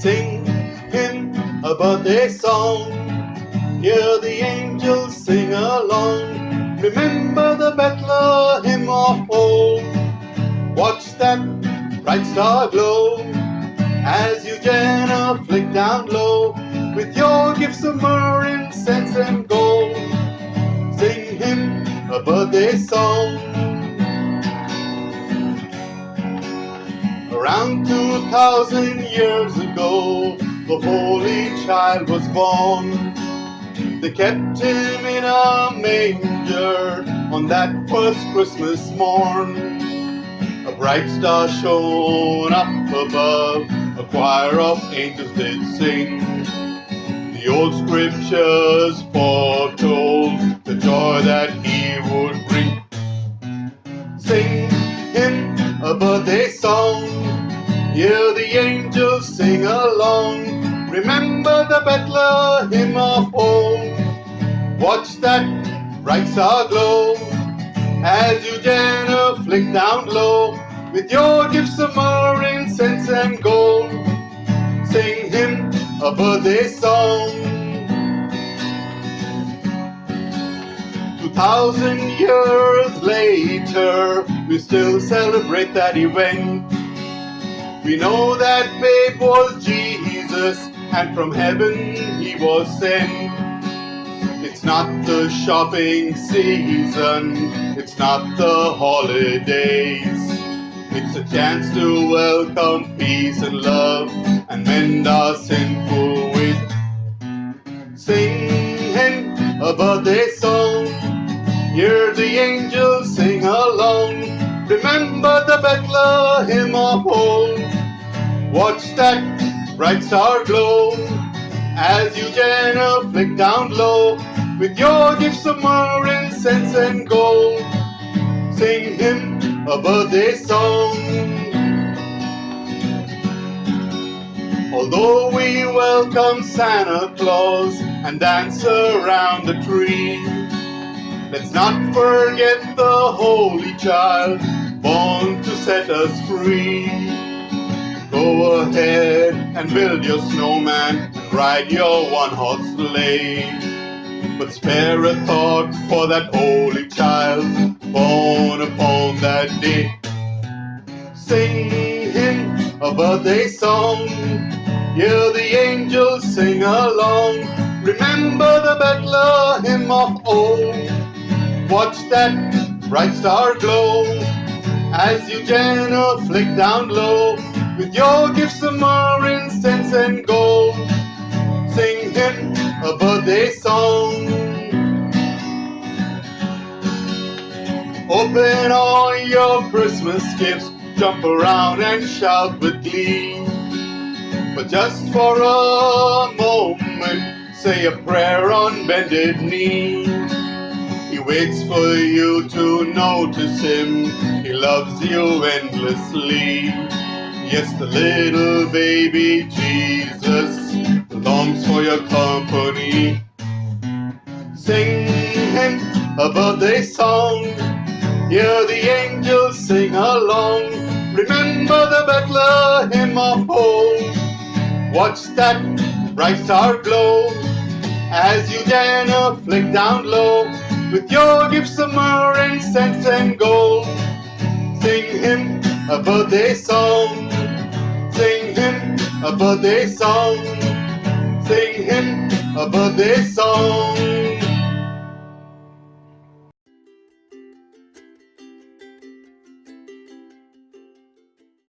Sing him a birthday song. Hear the angels sing along. Remember the Bethlehem of old. Watch that bright star glow as you genuflect down low with your gifts of myrrh, incense, and gold. Sing him a birthday song. Around 2,000 years ago, the Holy Child was born. They kept him in a manger on that first Christmas morn. A bright star shone up above, a choir of angels did sing. The old scriptures foretold the joy that he would bring. Sing him a birthday song, hear the angels Bethlehem of old. Watch that bright star glow as you genuflect down low with your gifts of myrrh, incense, and gold. Sing him a birthday song. Two thousand years later, we still celebrate that event. We know that babe was Jesus and from heaven he was sent. It's not the shopping season, it's not the holidays. It's a chance to welcome peace and love and mend our sinful ways. Sing him a birthday song, hear the angels sing along. Remember the Bethlehem of old. Watch that bright star glow as you genuflect down low with your gifts of myrrh, incense, and gold. Sing him a birthday song. Although we welcome Santa Claus and dance around the tree, let's not forget the Holy Child born to set us free. Go ahead and build your snowman ride your one-horse sleigh. But spare a thought for that holy child born upon that day. Sing him a birthday song, hear the angels sing along. Remember the Bethlehem of old, watch that bright star glow as you genuflect down low with your gifts of myrrh, incense, and gold. Sing him a birthday song. Open all your Christmas gifts, jump around and shout with glee. But just for a moment, say a prayer on bended knee. He waits for you to notice him. He loves you endlessly. Yes, the little baby Jesus longs for your company. Sing him a birthday song. Hear the angels sing along. Remember the Bethlehem of old. Watch that bright star glow as you genuflect down low with your gifts of myrrh, incense, and gold. Sing him a birthday song. A birthday song. Sing him a birthday song.